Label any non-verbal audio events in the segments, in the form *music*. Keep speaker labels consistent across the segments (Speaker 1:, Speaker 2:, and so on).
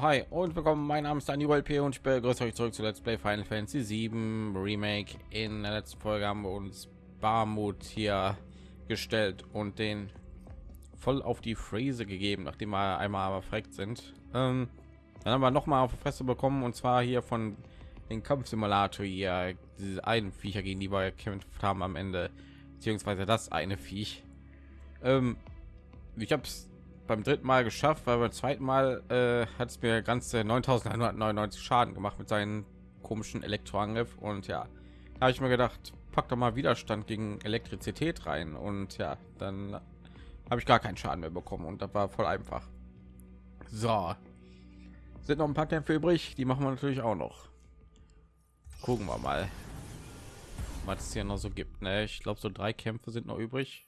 Speaker 1: Hi und willkommen. Mein Name ist Daniel P. und ich begrüße euch zurück zu Let's Play Final Fantasy 7 Remake. In der letzten Folge haben wir uns Barmut hier gestellt und den voll auf die Fräse gegeben, nachdem wir einmal verreckt sind. Ähm, dann haben wir noch mal auf die Fresse bekommen und zwar hier von den Kampfsimulator hier, diese einen Viecher, gegen die wir gekämpft haben am Ende, beziehungsweise das eine Viech. Ähm, ich habe es beim dritten Mal geschafft, weil beim zweiten Mal äh, hat es mir ganze 9.199 Schaden gemacht mit seinen komischen Elektroangriff und ja, habe ich mir gedacht, pack doch mal Widerstand gegen Elektrizität rein und ja, dann habe ich gar keinen Schaden mehr bekommen und das war voll einfach. So, sind noch ein paar Kämpfe übrig, die machen wir natürlich auch noch. Gucken wir mal, was es hier noch so gibt. Ne? Ich glaube, so drei Kämpfe sind noch übrig.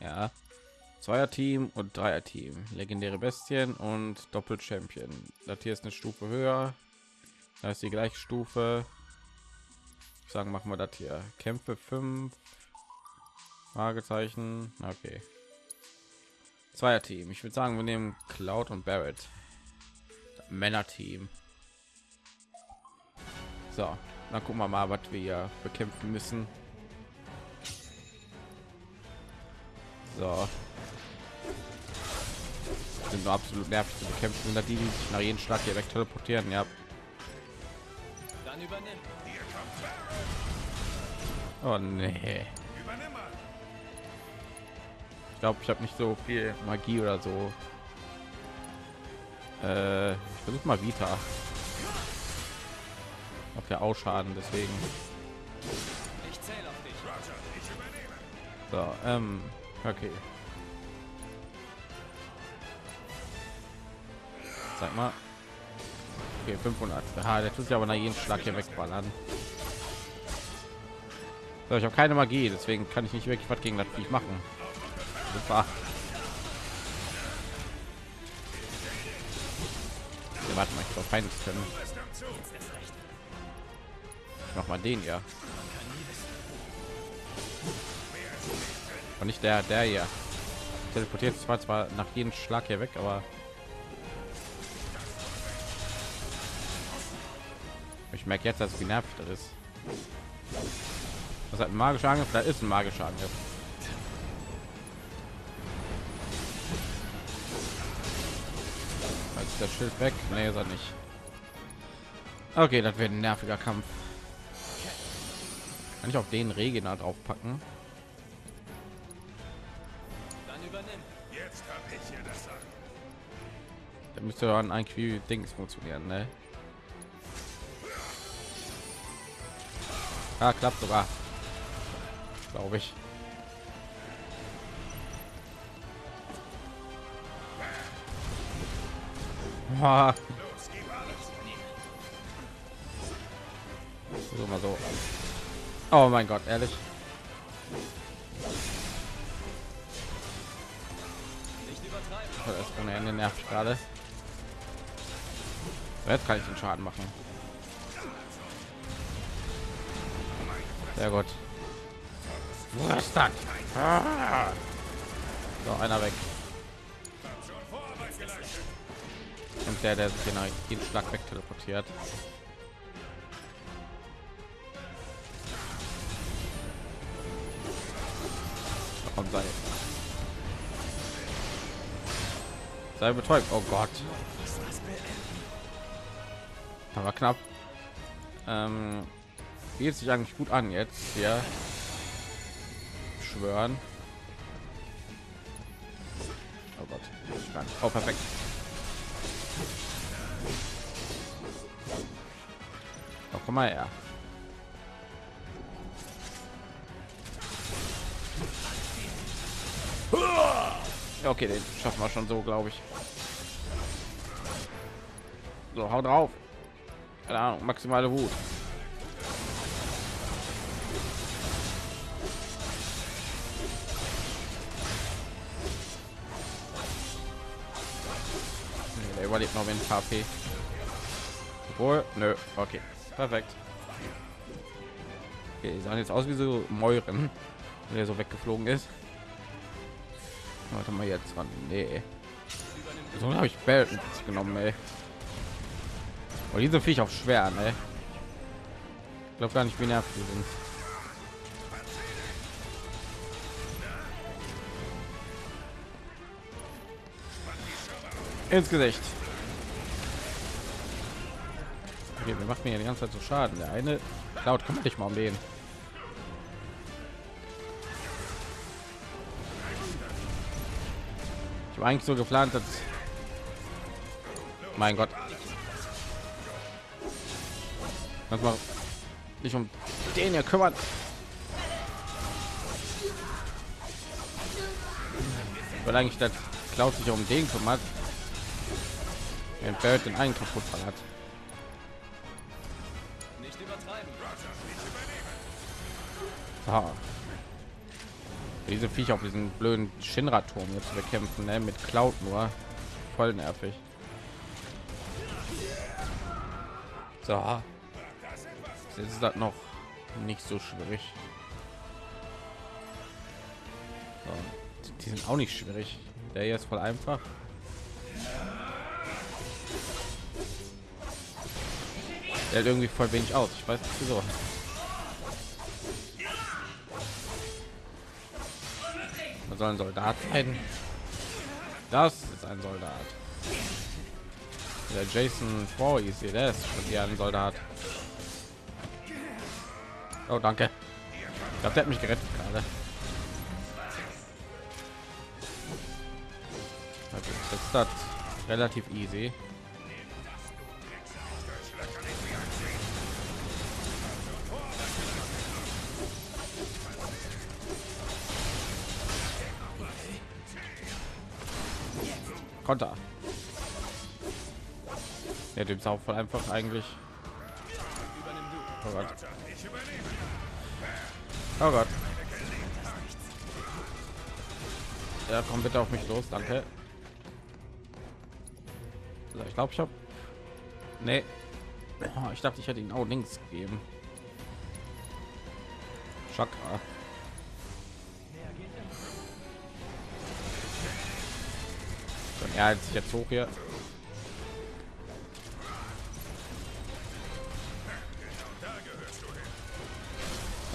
Speaker 1: Ja, Zweier Team und Dreier Team, legendäre Bestien und Doppel Champion. Das hier ist eine Stufe höher. Da ist die gleiche Stufe. Ich sagen, machen wir das hier. Kämpfe 5. Fragezeichen. Okay. Zweier Team. Ich würde sagen, wir nehmen Cloud und Barrett. Männer Team. So, dann gucken wir mal, was wir bekämpfen müssen. So, sind nur absolut nervig zu bekämpfen und die, die sich nach jedem Schlag hier weg teleportieren. Ja. Dann übernimm. Oh nee. Ich glaube, ich habe nicht so viel Magie oder so. Äh, ich versuche mal Vita. Auf der Ausschaden, deswegen. So, ähm, okay. Sag mal. Okay, 500. Ah, der tut sich aber nach jedem Schlag hier wegballern. So, ich habe keine Magie, deswegen kann ich nicht wirklich was gegen das Viech machen. Super. Okay, warte mal, ich glaube Feindes können. Noch mal den ja. Und nicht der, der hier. Teleportiert zwar zwar nach jedem Schlag hier weg, aber Ich merke jetzt, dass es genervt ist. Was hat ein magischer Angriff? Da ist ein magischer Angriff. Ist das Schild weg? Nee, ist er nicht. Okay, das wird ein nerviger Kampf. Kann ich auf den Regina drauf packen? Da müsste dann eigentlich Dings funktionieren, ne? Ja, klappt sogar. Glaube ich. Ah. So mal so. Oh mein Gott, ehrlich. Das ist ohne Ende nervt gerade. Jetzt kann ich den Schaden machen. Sehr gut. Was das? Ah. So, einer weg. Und der, der sich genau jeden Schlag weg teleportiert. Komm, sei. Sei betäubt. Oh Gott. Aber knapp. Ähm, geht sich eigentlich gut an jetzt ja schwören. Oh Gott. Oh, perfekt. Oh, komm mal her. Okay den schaffen wir schon so glaube ich. So hau drauf. Keine ahnung maximale wut überlebt noch mit HP. Obwohl, nö, okay, perfekt. Okay, die sahen jetzt aus wie so Mäuren, *laughs* der so weggeflogen ist. Warte mal jetzt ran. Nee. So habe ich Belt genommen, ey. Und diese Viech auch schwer, ne? Ich glaube gar nicht, wie nervig sind. Ins Gesicht. Okay, wir machen mir die ganze Zeit so Schaden. Der eine Cloud kümmert dich mal um den. Ich habe eigentlich so geplant, dass mein Gott, Lass mal dich um den hier kümmern. Weil eigentlich das Cloud sich um den kümmert. Barrett den einen kaputt hat. Diese Viecher auf diesen blöden Shinra-Turm jetzt bekämpfen, ne? mit Cloud nur. Voll nervig. So. Jetzt ist das noch nicht so schwierig. So. Die sind auch nicht schwierig. Der hier ist voll einfach. Der irgendwie voll wenig aus. Ich weiß nicht wieso. Man soll ein Soldat sein. Das ist ein Soldat. Der Jason der ist schon hier ein Soldat. Oh, danke. Ich glaube, der hat mich gerettet gerade. Also, jetzt ist das relativ easy. Ist auch voll einfach eigentlich. Oh Gott. Oh Gott. Ja, komm bitte auf mich los, danke. So, ich glaube, ich habe. Nee. Oh, ich dachte, ich hätte ihn auch links gegeben. Chakra. Ja, jetzt jetzt hoch hier.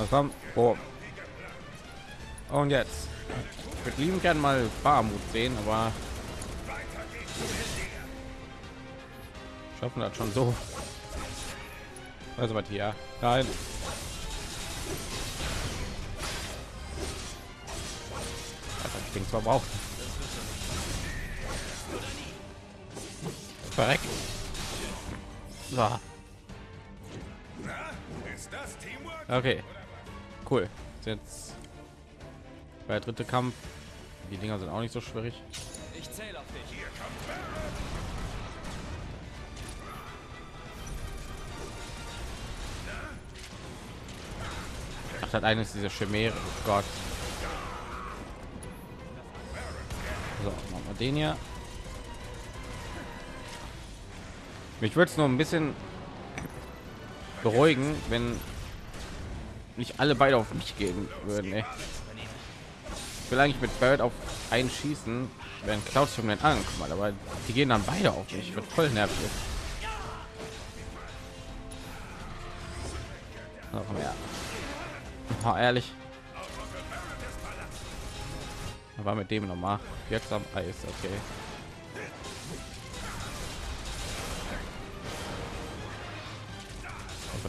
Speaker 1: Haben? Oh. Und jetzt. Ich würde lieben gerne mal Barmut sehen, aber schaffen das schon so. Also was hier? Nein. Also ich denke zwar braucht. Verreckt. So. Okay cool. Jetzt bei der dritte Kampf. Die Dinger sind auch nicht so schwierig. Ich zähle auf dich. Hier kommt Ach, das eine ist diese Chimäre. Oh Gott. So, machen wir den hier. Mich würde es nur ein bisschen beruhigen, wenn nicht alle beide auf mich gehen würden. Ey. Ich will eigentlich mit Bird auf einen schießen, wenn Cloud schon den ankommen, aber die gehen dann beide auf mich. Wird voll nervig. Noch mehr. Oh, ehrlich. war mit dem noch mal jetzt am Eis, okay.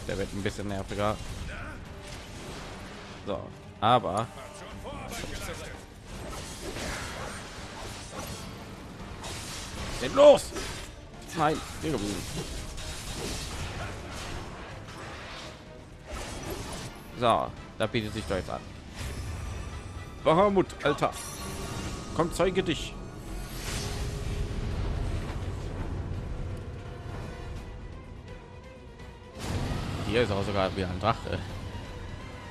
Speaker 1: der wird ein bisschen nerviger. So, aber Geht los! Nein, hier So, da bietet sich doch jetzt an. Bahamut, Alter. Komm, zeige dich. Hier ist auch sogar wie ein Drache.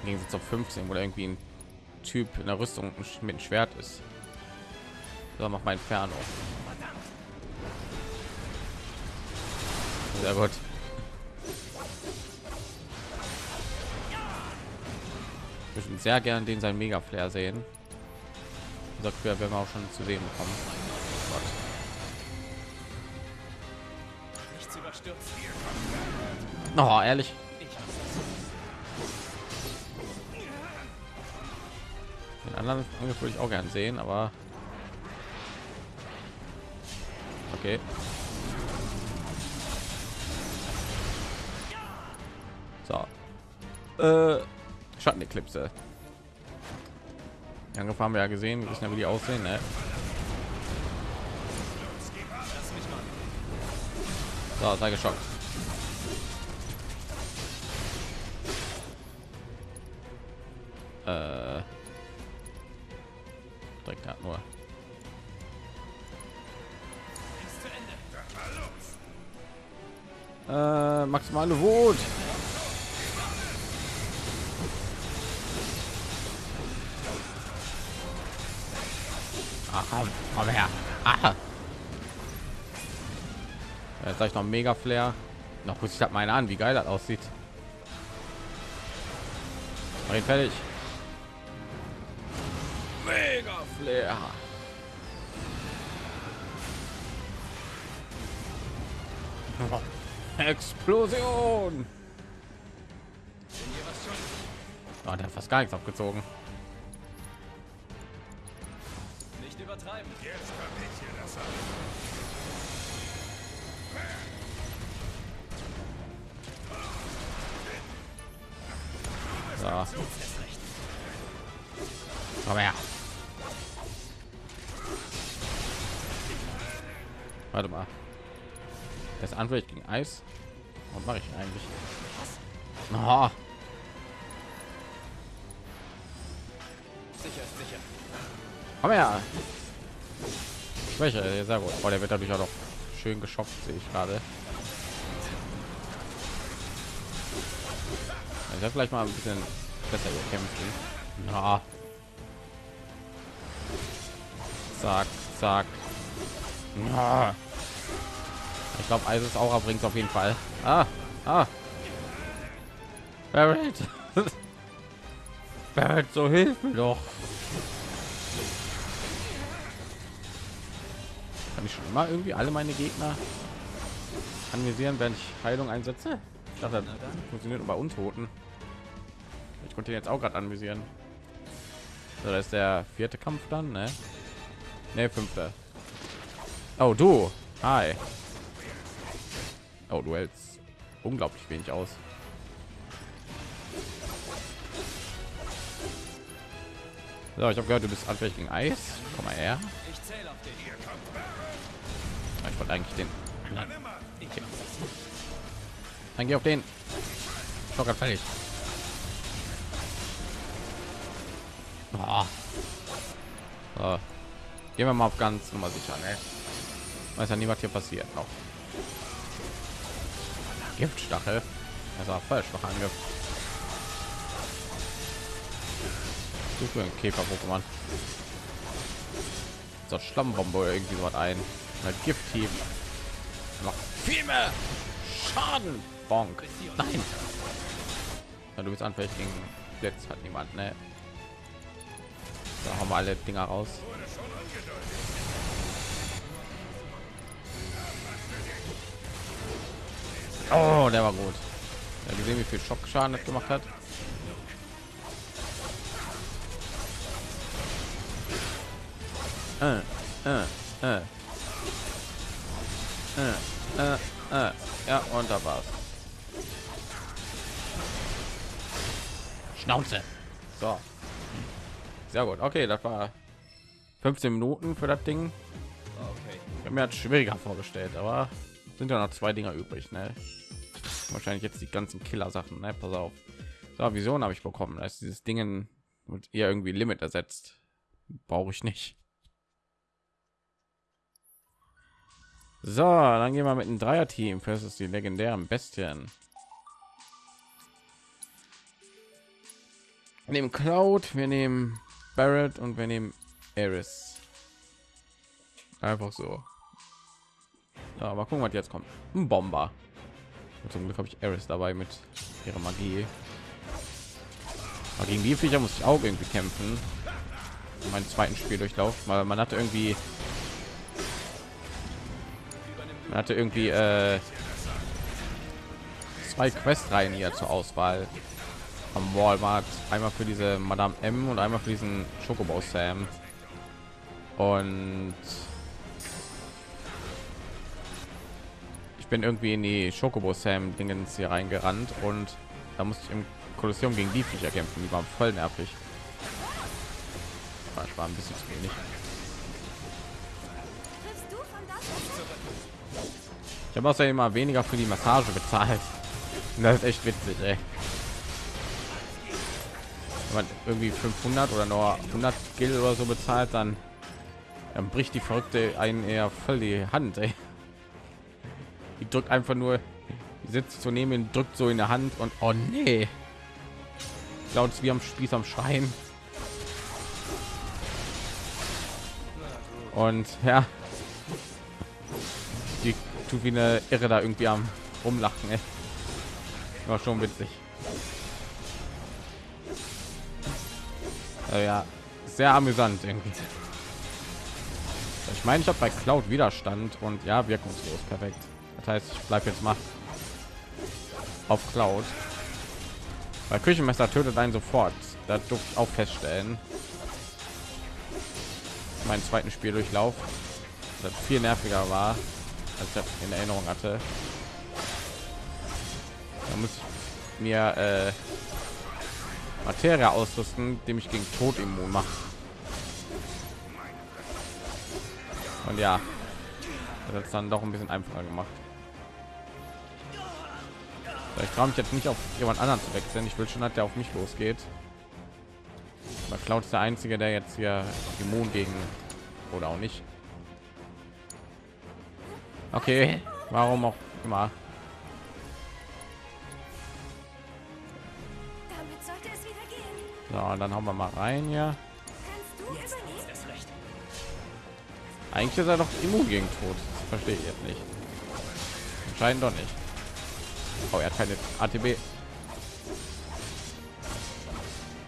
Speaker 1: Im Gegensatz auf 15, wo irgendwie ein Typ in der Rüstung mit einem Schwert ist. So, mach mein Inferno. Sehr gut. Ich würde sehr gern den sein Mega Flair sehen. Wir, wenn wir auch schon zu sehen bekommen. Oh, ehrlich. Den anderen Angriff würde ich auch gern sehen, aber okay. So. Äh, Schatteneklipse. Die Angriffe haben wir ja gesehen, wir wissen ja, wie die aussehen, ne? So, sei geschockt. Äh, hat nur. Äh, maximale Wut. Ach, komm, komm her. Aha. Jetzt habe ich noch mega Flair. Noch muss ich halt meine an, wie geil das aussieht. Fertig. Flair. *laughs* Explosion. Oh, der hat fast gar nichts abgezogen. Nicht übertreiben. Jetzt ich hier das So. Eis. Was mache ich eigentlich? Oh. Sicher, sicher. Komm her. Schwäche, sehr gut. Oh, der wird dadurch auch noch schön geschopft, sehe ich gerade. Ich werde vielleicht mal ein bisschen besser kämpfen. Ja. Zack, zack. Ja. Ich glaube, Eis ist Aura bringt auf jeden Fall. Ah, ah. Barrett. *laughs* Barrett, so hilf mir doch. Kann ich schon immer irgendwie alle meine Gegner anvisieren, wenn ich Heilung einsetze? Ich dachte, das funktioniert bei Untoten. Ich konnte jetzt auch gerade anvisieren. So, das ist der vierte Kampf dann, ne? Ne, fünfte. Oh, du. Hi. Oh, du hältst unglaublich wenig aus. So, ich habe gehört, du bist anfällig gegen Eis. Komm mal her. Ich wollte eigentlich den. Okay. Dann geh auf den. Schocker fertig. Oh. So. Gehen wir mal auf ganz nummer sicher, ne? Weiß ja nie, was hier passiert noch. Giftstachel. Also falsch noch angriff. Suche ein Käfer-Pokémon. So Schlammbombe oder irgendwie so was ein. Mit Gifthieb. Noch viel mehr Schaden. Bonk. Nein. Ja, du bist anfällig gegen Blitz hat niemand, ne? Da haben wir alle Dinger raus. Oh, der war gut. Ja, gesehen, wie viel Schockschaden das gemacht hat. Äh, äh, äh. Äh, äh, äh. Ja, und da war's. Schnauze. So. Sehr gut. Okay, das war 15 Minuten für das Ding. Okay. Ich habe mir hat schwieriger vorgestellt, aber sind ja noch zwei Dinger übrig. Ne? Wahrscheinlich jetzt die ganzen Killer-Sachen. Ne? Pass auf. So, Vision habe ich bekommen. Da ist dieses Dingen und ihr irgendwie Limit ersetzt. Brauche ich nicht. So, dann gehen wir mit einem Dreier-Team versus die legendären Bestien. Wir nehmen Cloud, wir nehmen Barrett und wir nehmen Eris. Einfach so. Ja, mal gucken, was jetzt kommt. Ein Bomber. Und zum Glück habe ich Eris dabei mit ihrer Magie. Aber gegen die Viecher muss ich auch irgendwie kämpfen. Meinen zweiten Spieldurchlauf, weil man hatte irgendwie man hatte irgendwie äh, zwei Questreihen hier zur Auswahl am Walmart. Einmal für diese Madame M und einmal für diesen Chocobo Sam. Und bin irgendwie in die Chocobo Sam Dingens hier reingerannt und da musste ich im Kolosseum gegen die Viecher kämpfen. Die waren voll nervig. Ich war ein bisschen zu wenig. Ich habe außerdem immer weniger für die Massage bezahlt. Das ist echt witzig, ey. Wenn man irgendwie 500 oder nur 100 Gil oder so bezahlt, dann, dann bricht die Verrückte einen eher voll die Hand, ey. Die drückt einfach nur, sitzt neben ihn, drückt so in der Hand und oh nee. Laut wie am Spieß am Schreien. Und ja, die tut wie eine Irre da irgendwie am rumlachen. Ey. War schon witzig. Also ja, sehr amüsant irgendwie. Ich meine, ich habe bei Cloud Widerstand und ja, wirkungslos. Perfekt. Das heißt, ich bleibe jetzt mal auf Cloud. Weil Küchenmesser tötet einen sofort. Da durfte ich auch feststellen. Meinen zweiten Spieldurchlauf, das viel nerviger war, als ich in Erinnerung hatte. Da muss ich mir äh, Materie ausrüsten, dem ich gegen Tod immun mache. Und ja, das ist dann doch ein bisschen einfacher gemacht. Ich traue mich jetzt nicht auf jemand anderen zu wechseln. Ich will schon, dass der auf mich losgeht. Aber Cloud ist der einzige, der jetzt hier immun gegen oder auch nicht. Okay, warum auch immer. So, dann haben wir mal rein hier. Eigentlich ist er doch immun gegen Tod. Das verstehe ich jetzt nicht. Anscheinend doch nicht. Oh, er hat keine ATB.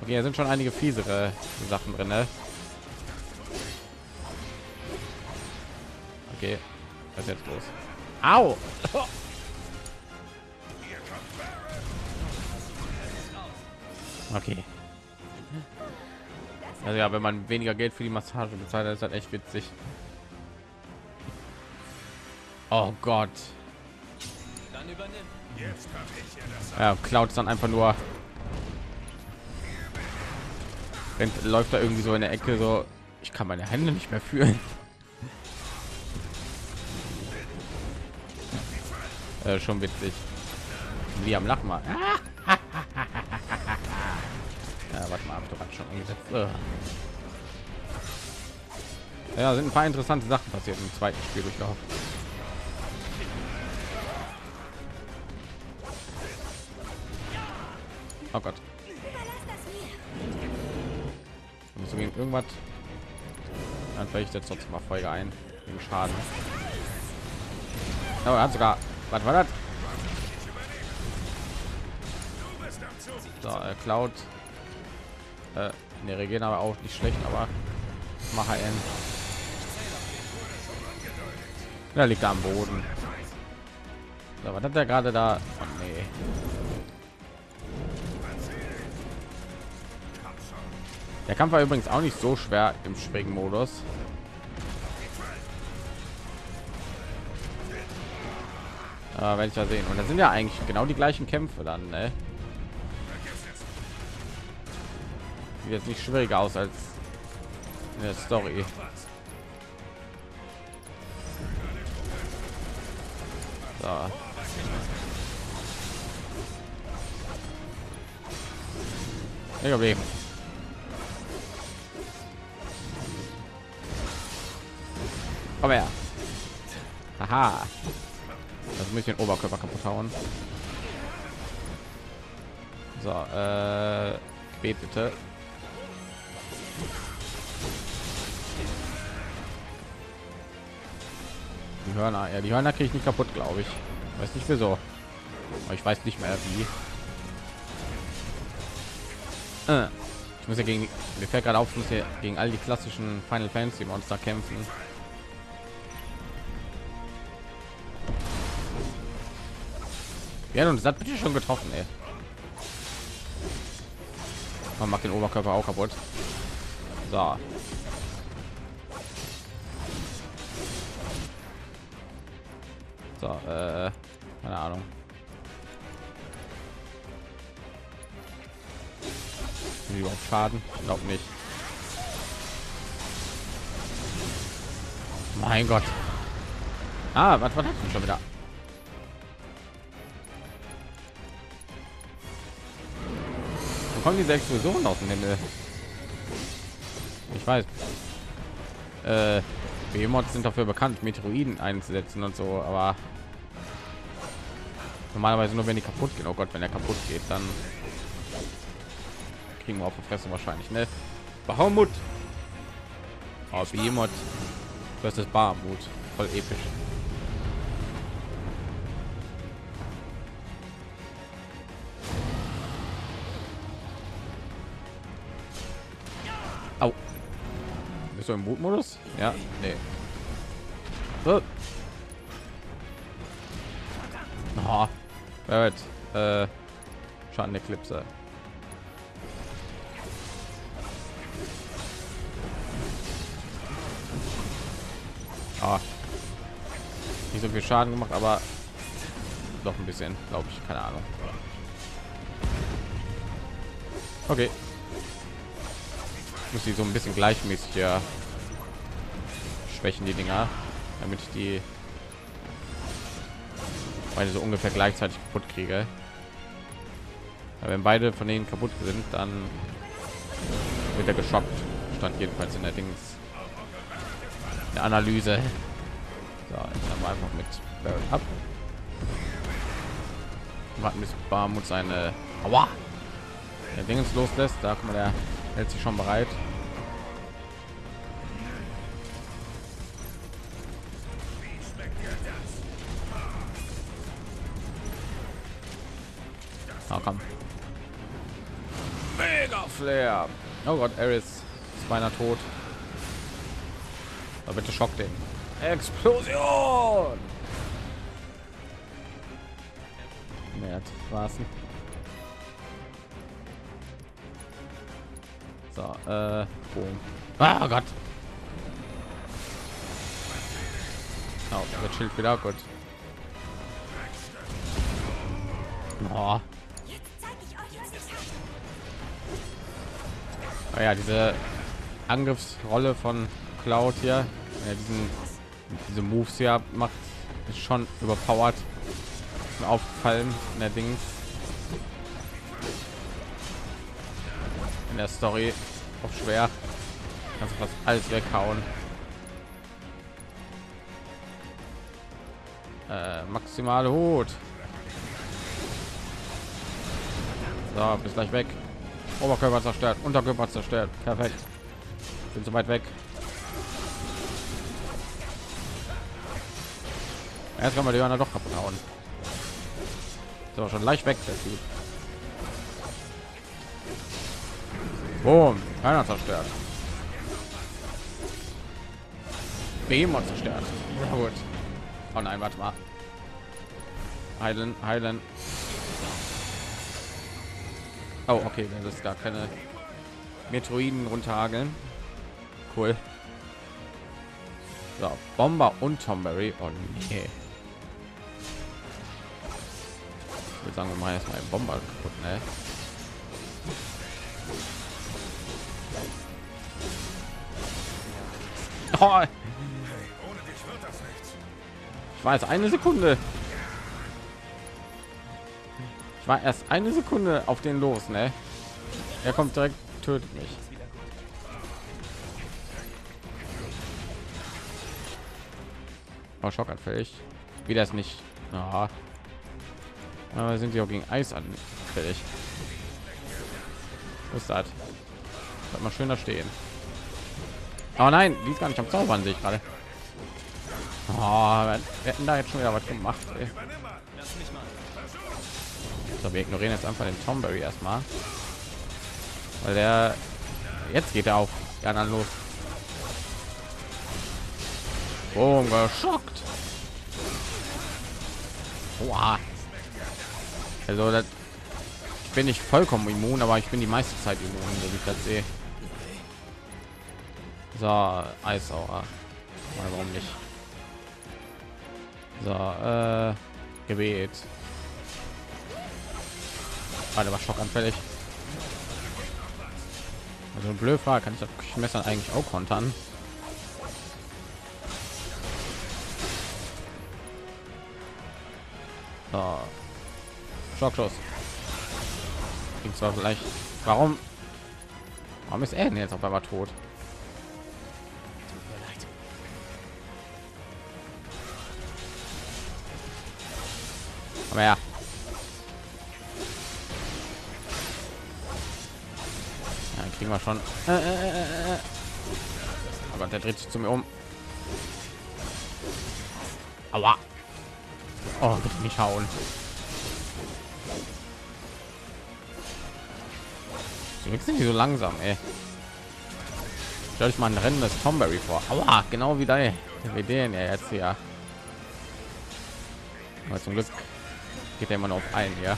Speaker 1: Okay, hier sind schon einige fiesere Sachen drin. Ne? Okay, was jetzt los? Au! *laughs* Okay. Also ja, wenn man weniger Geld für die Massage bezahlt, ist halt echt witzig. Oh Gott. Ja, Cloud dann einfach nur rennt, läuft da irgendwie so in der Ecke so. Ich kann meine Hände nicht mehr fühlen. *laughs* Äh, schon witzig. Wie am Lachen mal. *laughs* Ja, warte mal, du schon eingesetzt. Ja, sind ein paar interessante Sachen passiert im zweiten Spiel durchlauf. Oh Gott. Muss gegen irgendwas. Dann vielleicht jetzt trotzdem mal Folge ein wegen Schaden. Oh, er hat sogar. Was war das? So, äh, Cloud äh, ne, Regen aber auch nicht schlecht, aber mache ein. Da liegt er am Boden. So, was hat er gerade da? Oh, nee. Der Kampf war übrigens auch nicht so schwer im Springen-Modus. Äh, werde ich ja sehen. Und da sind ja eigentlich genau die gleichen Kämpfe dann, ne? jetzt nicht schwieriger aus als in Story. So. Ich Komm her. Aha. Das muss ich den Oberkörper kaputt hauen. So, äh, betete. Die Hörner, ja, die Hörner kriege ich nicht kaputt, glaube ich. Weiß nicht wieso. Aber ich weiß nicht mehr wie. Äh, ich muss ja gegen, mir fällt gerade auf, ich muss ja gegen all die klassischen Final Fantasy Monster kämpfen. Ja, und das hat bitte schon getroffen, ey. Man macht den Oberkörper auch kaputt. So. So, äh, keine Ahnung. Überhaupt Schaden? Glaub nicht. Mein Gott. Ah, was war das schon wieder? Kommen diese Explosionen aus dem Himmel? Ich weiß. Äh, Behemoths sind dafür bekannt, Meteoriden einzusetzen und so, aber normalerweise nur wenn die kaputt gehen. Oh Gott, wenn er kaputt geht, dann kriegen wir auf die Fresse wahrscheinlich, ne? Bahamut. Oh, Behemoth versus Bahamut. Voll episch. Bist du im Mutmodus? Ja, nee. So. Oh. Barrett, äh, Schaden Eclipse. Ah. Nicht so viel Schaden gemacht, aber doch ein bisschen, glaube ich, keine Ahnung. Okay. Muss sie so ein bisschen gleichmäßig ja schwächen die Dinger, damit ich die beide so ungefähr gleichzeitig kaputt kriege. Aber wenn beide von denen kaputt sind, dann wird er geschockt. Stand jedenfalls in der Dings eine Analyse. So, jetzt haben einfach mit ab. Warten bis Barmut seine Aua! der Dingens loslässt. Da man der hält sich schon bereit. Oh, komm. Mega Flair. Oh Gott, Eris ist beinahe tot. Aber bitte schock den. Explosion! Mehr Straßen. So, äh, boom. Ah Gott. Oh, der Schild wieder gut. Oh. Ja, diese Angriffsrolle von Cloud hier, ja, diesen, diese Moves hier macht, ist schon überpowered. Ist aufgefallen in In der Story auch schwer. Kannst fast alles weghauen. Äh, maximale Hut. So, bis gleich weg. Oberkörper zerstört, Unterkörper zerstört. Perfekt. Bin so weit weg. Erst kann man die Johanna doch kaputt hauen. So, schon leicht weg, der Typ. Boom, keiner zerstört. Behemoth zerstört. Ja, gut. Oh nein, warte mal. Heilen, heilen. Oh, okay, das ist gar keine Metroiden runterhageln. Cool. So, Bomber und Tomberry. Oh nee. Ich würde sagen, wir machen erstmal einen Bomber kaputt, ne? Oh. Ich war jetzt eine Sekunde. Ich war erst eine Sekunde auf den los, ne? Er kommt direkt, tötet mich. Oh, schockanfällig. Wieder ist nicht. Ja. Aber sind sie auch gegen Eis anfällig. Was ist das? Mal schöner stehen. Aber nein, die ist gar nicht am Zaubern, sehe ich gerade. Oh, wir hätten da jetzt schon wieder was gemacht. Ey. So, wir ignorieren jetzt einfach den Tomberry erstmal. Weil der jetzt geht er auf die anderen los. Boom, geschockt. Wow. Also das, ich bin nicht vollkommen immun, aber ich bin die meiste Zeit immun, so ich das sehe. So, Eisauer. Warum nicht? So, äh, Gebet. Warte, war schockanfällig. Also blöd war, kann ich das Messer eigentlich auch kontern? So. Schockschuss. Ging zwar vielleicht. Warum? Warum ist er denn jetzt auf einmal tot? Aber ja. ja kriegen wir schon. Äh, äh, äh, oh Gott, der dreht sich zu mir um. Aua. Oh, bitte nicht hauen. sind die so langsam, ey. Stell ich mal ein Rennen des Tomberry vor. Aua, genau wie da wie den ja jetzt hier. Aber zum Glück geht er immer noch ein, ja.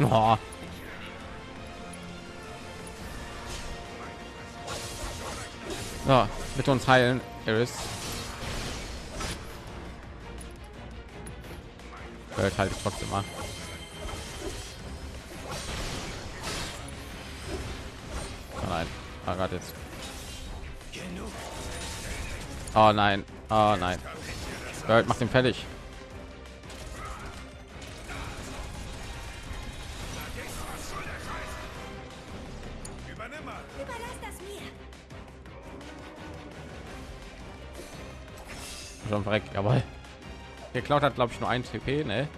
Speaker 1: Oh. So, bitte uns heilen, Iris. Hört halt trotzdem mal. Oh nein, ah, gerade jetzt. Oh nein, oh nein. Bird macht den fertig. Schon verreckt, jawohl. Geklaut hat, glaube ich, nur ein TP, ne?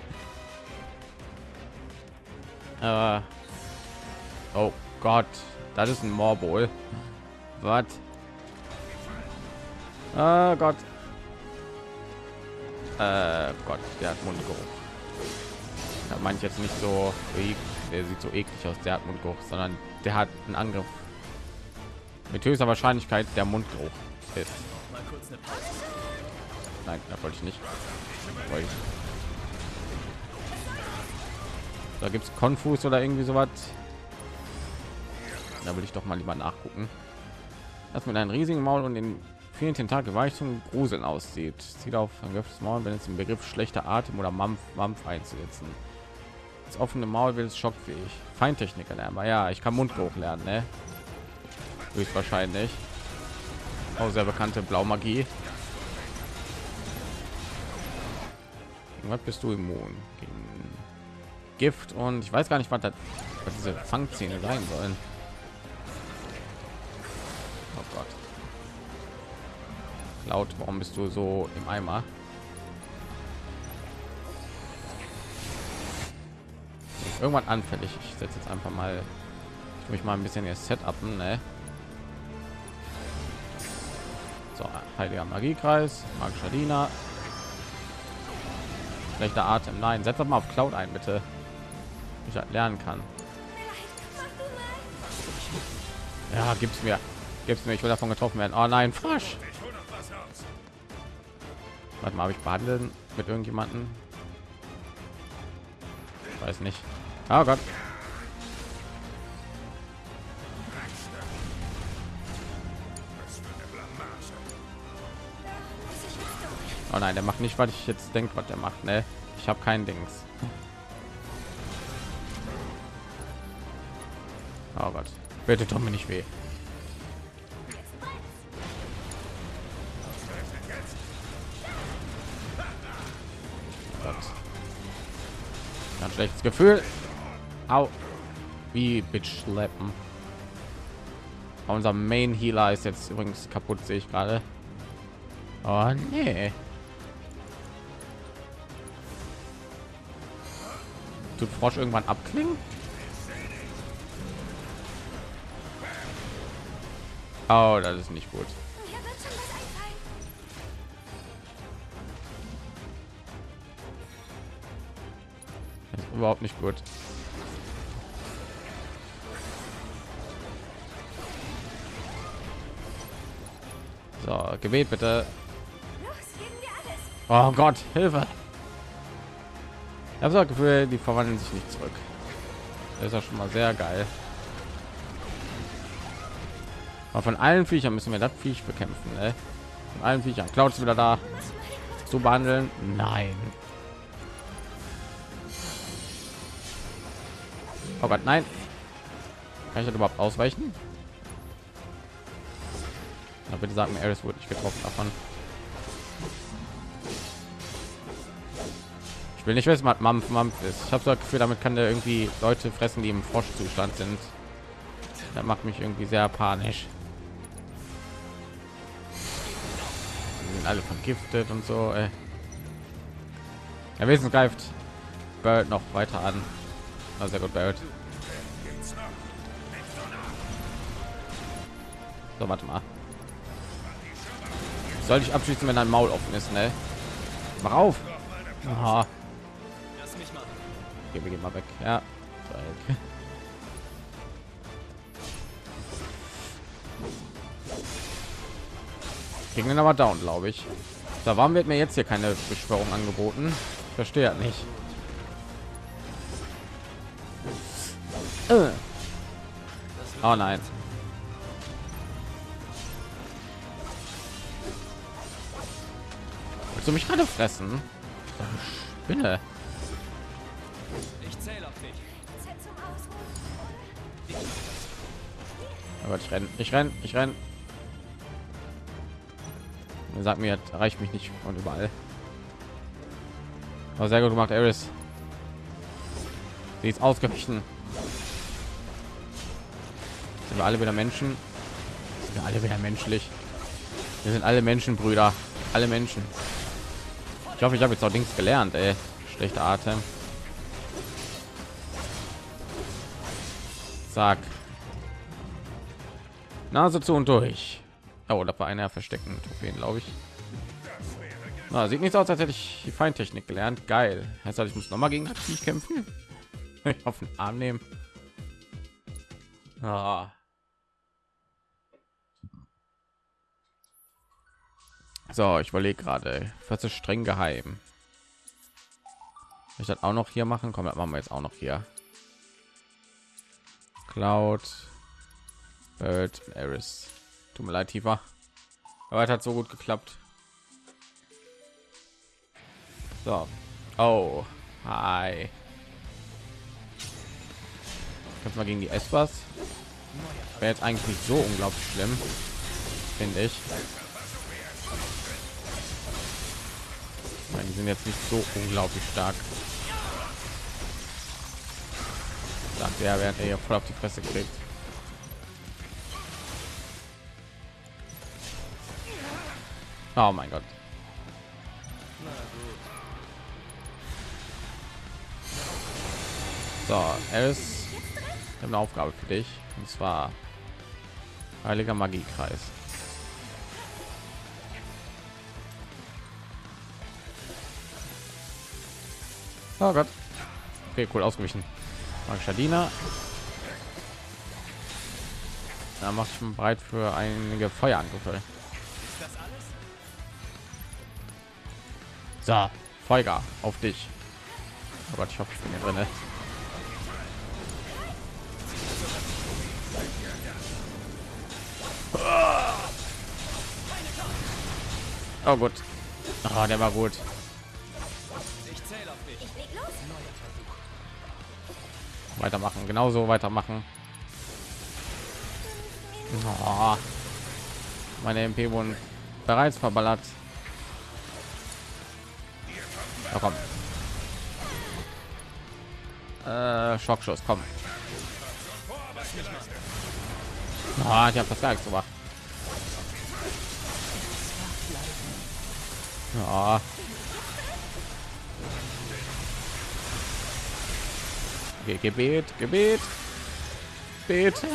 Speaker 1: Äh, oh Gott, das ist ein Morbol. Was? Oh Gott. Äh, Gott, der hat Mundgeruch. Da meine ich jetzt nicht so, der sieht so eklig aus, der hat Mundgeruch, sondern der hat einen Angriff mit höchster Wahrscheinlichkeit der Mundgeruch ist. Nein, da wollte ich nicht. Wollte ich. Da gibt es Konfus oder irgendwie so was. Da will ich doch mal lieber nachgucken. Das mit einem riesigen Maul und den vielen Tentakel weich zum Gruseln aussieht. Sieht auf angrifftes Maul, wenn es im Begriff schlechter Atem oder Mampf, Mampf einzusetzen. Das offene Maul wird es schockfähig. Feintechniker lernen, aber ja, ich kann Mundgeruch lernen, ne? Höchstwahrscheinlich. Auch sehr bekannte Blaumagie. was bist du immun gegen Gift und ich weiß gar nicht, was, das, was diese Fangzähne sein sollen. Laut, warum bist du so im Eimer? Irgendwann anfällig. Ich setze jetzt einfach mal ich mich mal ein bisschen ihr Setup, ne? So, heiliger Magiekreis, magischer Diener, schlechter Atem. Nein, setz doch mal auf Cloud ein, bitte. Ich halt lernen kann. Ja, gibt's mir. Gibt's mir. Ich will davon getroffen werden. Oh nein, Frosch. Warte mal, habe ich behandeln mit irgendjemanden? Weiß nicht. Oh Gott. Oh nein, der macht nicht, was ich jetzt denke, was der macht. Ne, ich habe kein Dings. Oh Gott, bitte doch mir nicht weh. Schlechtes Gefühl. Au. Wie bitch schleppen. Unser Main Healer ist jetzt übrigens kaputt, sehe ich gerade. Oh nee. tut Frosch irgendwann abklingen? Oh, das ist nicht gut. Überhaupt nicht gut. So, Gebet bitte. Oh Gott, Hilfe! Ich habe das Gefühl, die verwandeln sich nicht zurück. Das ist ja schon mal sehr geil. Aber von allen Viechern müssen wir das Viech bekämpfen. Ne? Von allen Viechern. Clouds wieder da zu behandeln. Nein. Oh Gott, nein. Kann ich das überhaupt ausweichen? Na, bitte sagen, Eris wurde nicht getroffen davon. Ich will nicht wissen, was Mampf Mampf ist. Ich habe so das Gefühl, damit kann der irgendwie Leute fressen, die im Froschzustand sind. Das macht mich irgendwie sehr panisch. Die sind alle vergiftet und so. Ey. Der Wesen greift Bird noch weiter an. Na, sehr gut, Bird. So, warte mal. Soll ich abschließen, wenn ein Maul offen ist, ne? Mach auf. Aha. Okay, wir gehen mal weg. Ja. Weg. Gegen den aber down, glaube ich. Da warum wird mir jetzt hier keine Beschwörung angeboten? Ich verstehe halt nicht. Oh nein. Willst du mich gerade fressen? Spinne. Aber ich renne, ich renne, ich renne. Sagt mir, erreicht mich nicht von überall. Aber sehr gut gemacht, Eris. Sie ist ausgewichen. Wir alle wieder Menschen? Sind wir alle wieder menschlich? Wir sind alle Menschenbrüder, alle Menschen. Ich hoffe, ich habe jetzt auch Dings gelernt, ey. Schlechter Atem. Sag. Nase zu und durch. Oh, da war einer versteckten Trophäen, glaube ich. Na, sieht nicht aus, als hätte ich die Feintechnik gelernt. Geil. Heißt das, ich muss noch mal gegen Aktiv kämpfen? ich *laughs* auf den Arm nehmen. Ah. So, ich überlege gerade. Was ist streng geheim? Ich das auch noch hier machen. Komm, das machen wir jetzt auch noch hier. Cloud, Bird, Eris. Tut mir leid, tiefer. Aber es hat so gut geklappt. So. Oh. Hi. Kämpfen wir gegen die Espas. Wäre jetzt eigentlich nicht so unglaublich schlimm. Finde ich. Meine, die sind jetzt nicht so unglaublich stark. Sagt er, während er hier voll auf die Fresse kriegt. Oh mein Gott. So, er ist eine Aufgabe für dich und zwar heiliger Magiekreis. Oh Gott. Okay, cool ausgewichen. Magischer Diener. Da macht ich bereit für einige Feuerangriffe. So, Feuer auf dich. Oh Gott, ich hoffe, ich bin hier drin. Oh gut. Oh, der war gut. Weitermachen, genauso weitermachen. Oh, meine MP wurden bereits verballert. Ja, komm. Äh, Schockschuss, komm. Ah, ich habe das gar nichts gemacht. Okay, Gebet, Gebet. Bitte.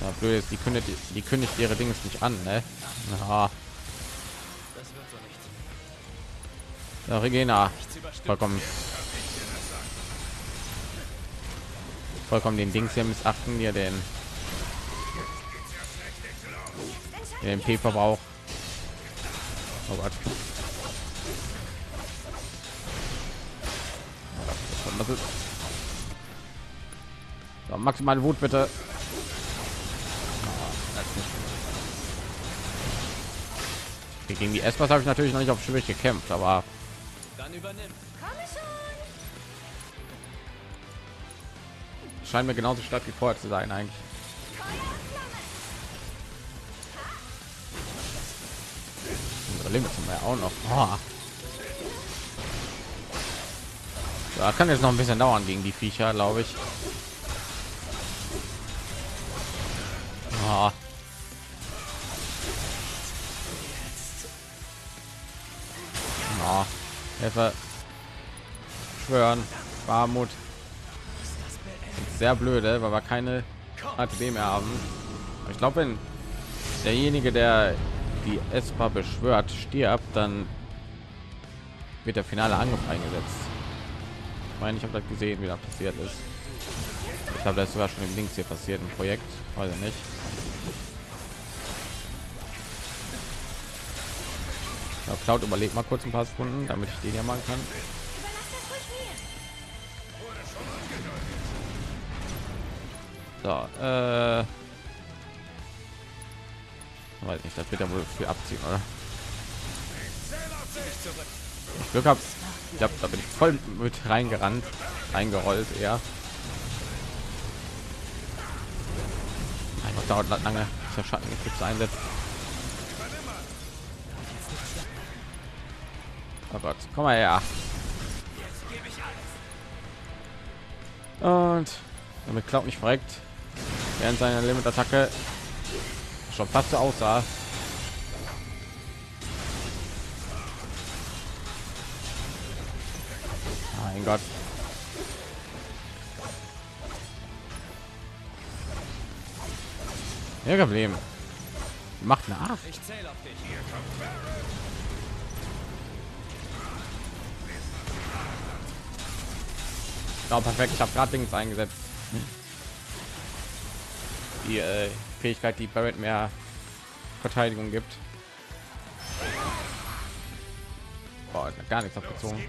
Speaker 1: Ja, blöd die kündigt, die kündigt ihre Dinge nicht an, ne? Ja. Ja, Regina. Vollkommen. Vollkommen den Dings hier missachten, dir den den MP-Verbrauch. Oh Gott. Ist? So, maximale Wut bitte. Okay, gegen die S-Pass habe ich natürlich noch nicht auf schwierig gekämpft, aber
Speaker 2: Dann
Speaker 1: scheint mir genauso stark wie vorher zu sein eigentlich. Unsere Limits haben wir auch noch. Oh. Ja, kann jetzt noch ein bisschen dauern gegen die Viecher, glaube ich. Oh. Hilfe. Schwören. Barmut. Sehr blöde, weil wir keine ATB mehr haben. Aber Ich glaube, wenn derjenige, der die ESPA beschwört, stirbt, dann wird der finale Angriff eingesetzt. Meine, ich habe das gesehen, wie das passiert ist. Ich glaube, das ist sogar schon im Links hier passiert im Projekt. Weiß ich nicht. Ja, Cloud überlegt mal kurz ein paar Sekunden, damit ich den ja machen kann. So, äh, weiß nicht, das wird ja wohl für abziehen, oder? Ich Glück habe, ich glaube, da bin ich voll mit reingerannt, reingerollt, eher. Einfach dauert lange, der Schatten Eclipse einsetzt. Oh Gott, komm mal her. Und damit Cloud nicht verreckt, während seiner Limit-Attacke schon fast so aussah. Mein Gott. Ja, Problem. Macht nach.
Speaker 2: Ich zähle auf dich.
Speaker 1: Ja, perfekt. Ich habe gerade Dings eingesetzt. Die äh, Fähigkeit, die Barrett mehr Verteidigung gibt. Boah, gar nichts abgezogen.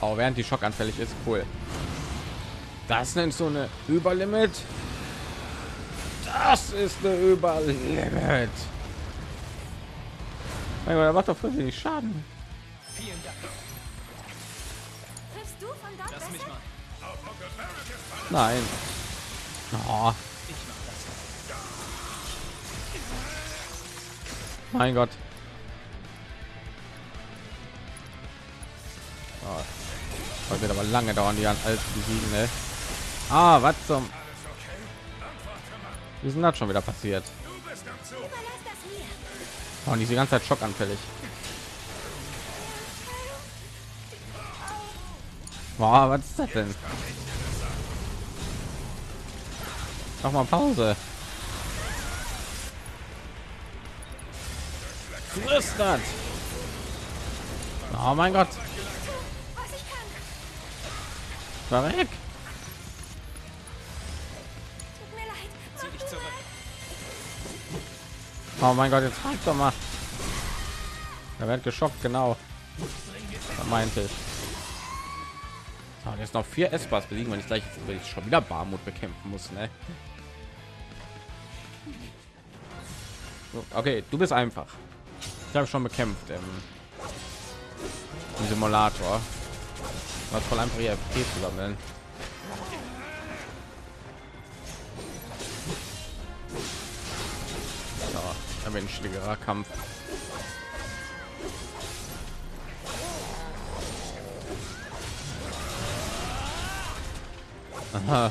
Speaker 1: Auch während die Schock anfällig ist, cool. Das nennt so eine Überlimit. Das ist eine Überlimit. Mein Gott, er macht doch voll wenig Schaden.
Speaker 2: Vielen Dank.
Speaker 3: Triffst du von dort
Speaker 2: Lass mich mal.
Speaker 1: Nein. Oh,
Speaker 2: Ich mach das.
Speaker 1: mein Gott. Oh. Das wird aber lange dauern, die an alles besiegen, ne? Ah, was zum? Wie ist denn das schon wieder passiert? Oh, und diese ganze Zeit schockanfällig. Boah, was ist das denn? Mach mal Pause. Das? Oh mein Gott.
Speaker 2: Dich zurück.
Speaker 1: Oh mein Gott, jetzt halt doch mal. Er wird geschockt, genau. Das meinte ich. So, und jetzt noch vier S-Bars besiegen, wenn ich gleich wenn ich schon wieder Barmut bekämpfen muss, ne? Okay, du bist einfach. Ich habe schon bekämpft im, im Simulator. Was voll einfach hier FP zu sammeln. So, ein menschlicherer Kampf. Aha.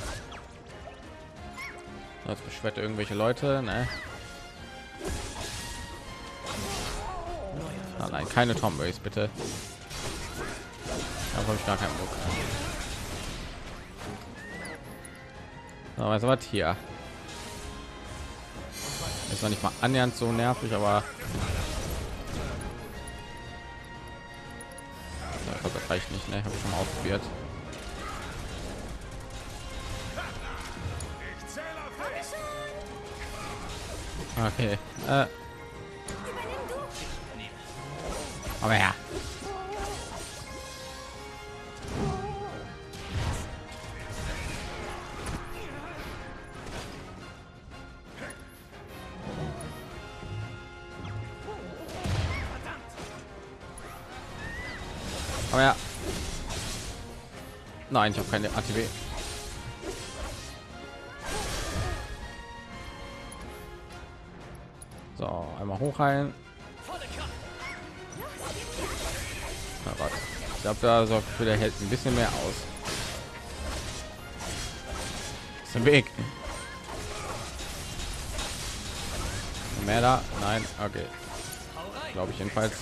Speaker 1: Jetzt beschwert er irgendwelche Leute, ne? Ah, nein, keine Tomboys, bitte. Habe ich gar keinen Bock. So, was was hier? Ist noch nicht mal annähernd so nervig, aber das reicht nicht, ne? Habe ich schon mal ausprobiert. Okay. Äh, aber ja. Nein, ich habe keine ATW. So, einmal. Na, warte. Ich glaube, da sorgt für der hält ein bisschen mehr aus. Ist im Weg. Mehr da? Nein, okay.
Speaker 2: Rein.
Speaker 1: Glaube ich jedenfalls.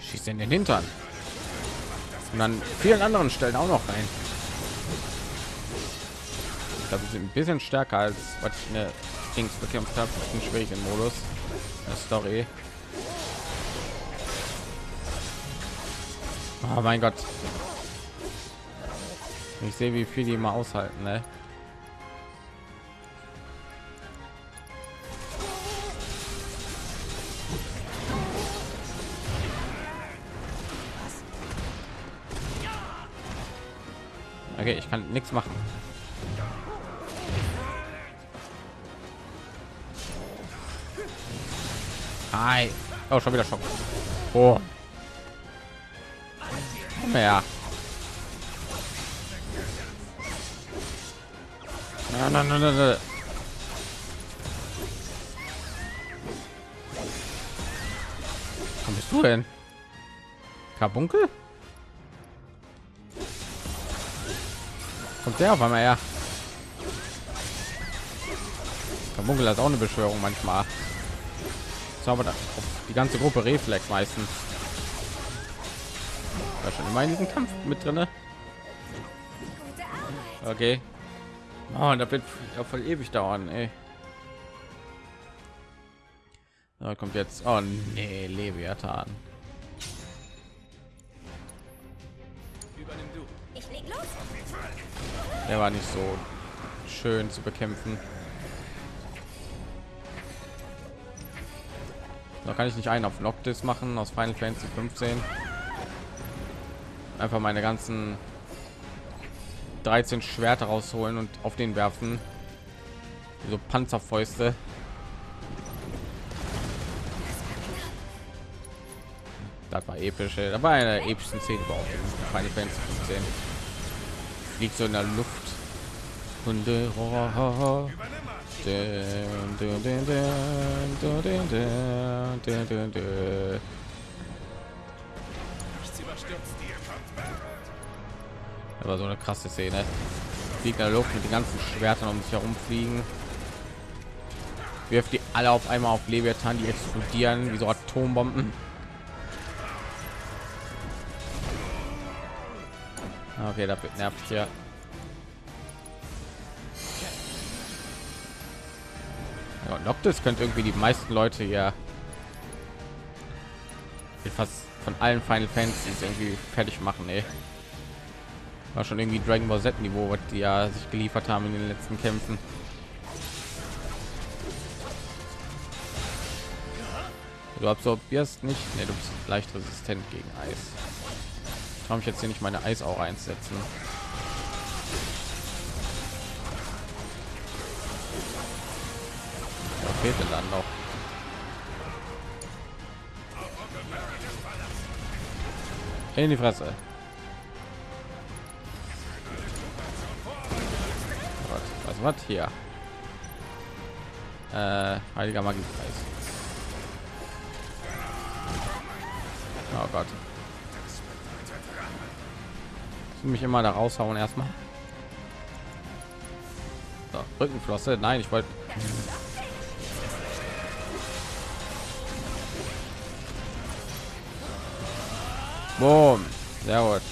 Speaker 1: Schießt in den Hintern. Und an vielen anderen Stellen auch noch rein. Ich glaube, ein bisschen stärker als was ich in der Dings bekämpft habe. Im schwierigen Modus. Der Story. Oh mein Gott. Ich sehe, wie viel die mal aushalten, ne? Okay, ich kann nichts machen. Hi. Oh, schon wieder Schock. Oh. Ja. Nein, nein, nein, nein, nein. Wo bist du denn? Karbunkel? Kommt der auf einmal her? Karbunkel hat auch eine Beschwörung manchmal. So, da- die ganze Gruppe Reflex meistens. War schon immer in diesem Kampf mit
Speaker 3: Arbeit.
Speaker 1: Okay. Oh, und das wird ja voll ewig dauern, ey. Da kommt jetzt. Oh nee, Leviathan. Der war nicht so schön zu bekämpfen. Da kann ich nicht einen auf Noctis machen aus Final Fantasy 15. Einfach meine ganzen 13 Schwerter rausholen und auf den werfen. So Panzerfäuste. Das war episch. ey. Das war eine der epischsten Szenen überhaupt in Final Fantasy 15. Liegt so in der Luft. Hunde. Aber so eine krasse Szene. Fliegt in der Luft mit den ganzen Schwertern um sich herum fliegen. Wirft die alle auf einmal auf Leviathan, die explodieren wie so Atombomben. Okay, da wird nervig hier. Ja, Noctis könnte irgendwie die meisten Leute hier fast von allen Final Fantasies irgendwie fertig machen, ey. War schon irgendwie Dragon Ball Z Niveau, was die ja sich geliefert haben in den letzten Kämpfen. Du absorbierst nicht, nee, du bist leicht resistent gegen Eis. Ich mich jetzt hier nicht meine Eis auch einsetzen. Was fehlt denn dann noch? In die Fresse. Was, was, hier? Äh, heiliger Magiepreis. Oh Gott. Mich immer da raushauen erstmal. So, Rückenflosse. Nein, ich wollte. Boom. Sehr gut.